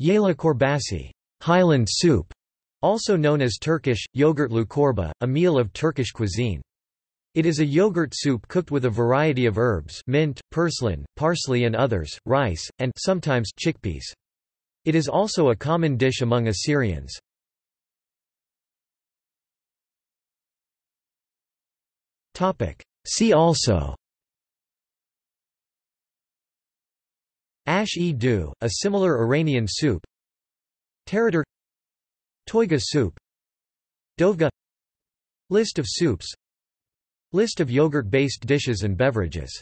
Yayla korbasi Highland soup", also known as Turkish, yogurtlu korba, a meal of Turkish cuisine. It is a yogurt soup cooked with a variety of herbs mint, purslane, parsley and others, rice, and sometimes chickpeas. It is also a common dish among Assyrians. See also Ash-e doogh, a similar Iranian soup. Tarator Toyga soup. Dovga. List of soups. List of yogurt-based dishes and beverages